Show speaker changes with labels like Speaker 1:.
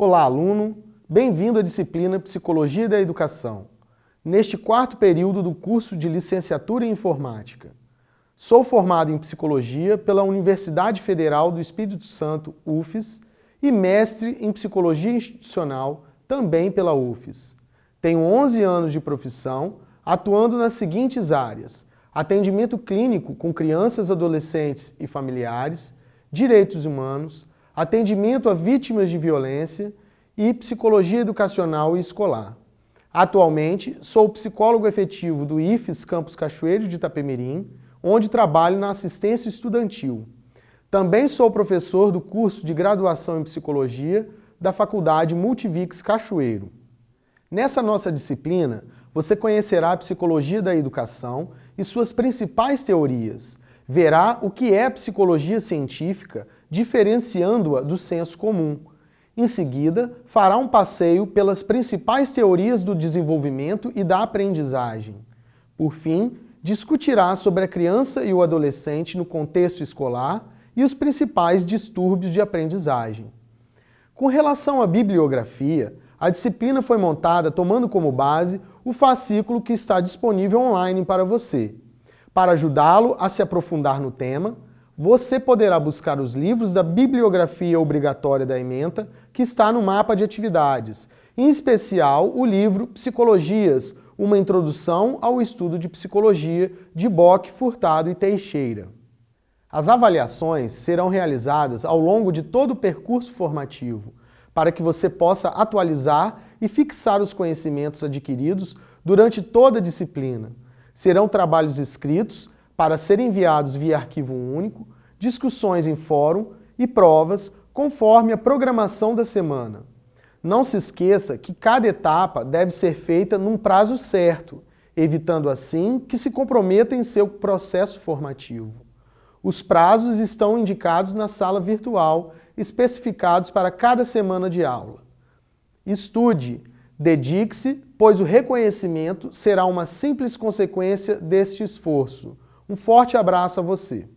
Speaker 1: Olá, aluno! Bem-vindo à disciplina Psicologia da Educação, neste quarto período do curso de Licenciatura em Informática. Sou formado em Psicologia pela Universidade Federal do Espírito Santo, UFES, e mestre em Psicologia Institucional, também pela UFES. Tenho 11 anos de profissão, atuando nas seguintes áreas, atendimento clínico com crianças, adolescentes e familiares, direitos humanos, atendimento a vítimas de violência e psicologia educacional e escolar. Atualmente, sou psicólogo efetivo do IFES Campus Cachoeiro de Itapemirim, onde trabalho na assistência estudantil. Também sou professor do curso de graduação em psicologia da Faculdade Multivix Cachoeiro. Nessa nossa disciplina, você conhecerá a psicologia da educação e suas principais teorias, verá o que é psicologia científica diferenciando-a do senso comum. Em seguida, fará um passeio pelas principais teorias do desenvolvimento e da aprendizagem. Por fim, discutirá sobre a criança e o adolescente no contexto escolar e os principais distúrbios de aprendizagem. Com relação à bibliografia, a disciplina foi montada tomando como base o fascículo que está disponível online para você. Para ajudá-lo a se aprofundar no tema, você poderá buscar os livros da bibliografia obrigatória da ementa que está no mapa de atividades, em especial o livro Psicologias, uma introdução ao estudo de psicologia de Bock, Furtado e Teixeira. As avaliações serão realizadas ao longo de todo o percurso formativo, para que você possa atualizar e fixar os conhecimentos adquiridos durante toda a disciplina. Serão trabalhos escritos para serem enviados via arquivo único, discussões em fórum e provas conforme a programação da semana. Não se esqueça que cada etapa deve ser feita num prazo certo, evitando assim que se comprometa em seu processo formativo. Os prazos estão indicados na sala virtual, especificados para cada semana de aula. Estude, dedique-se, pois o reconhecimento será uma simples consequência deste esforço. Um forte abraço a você.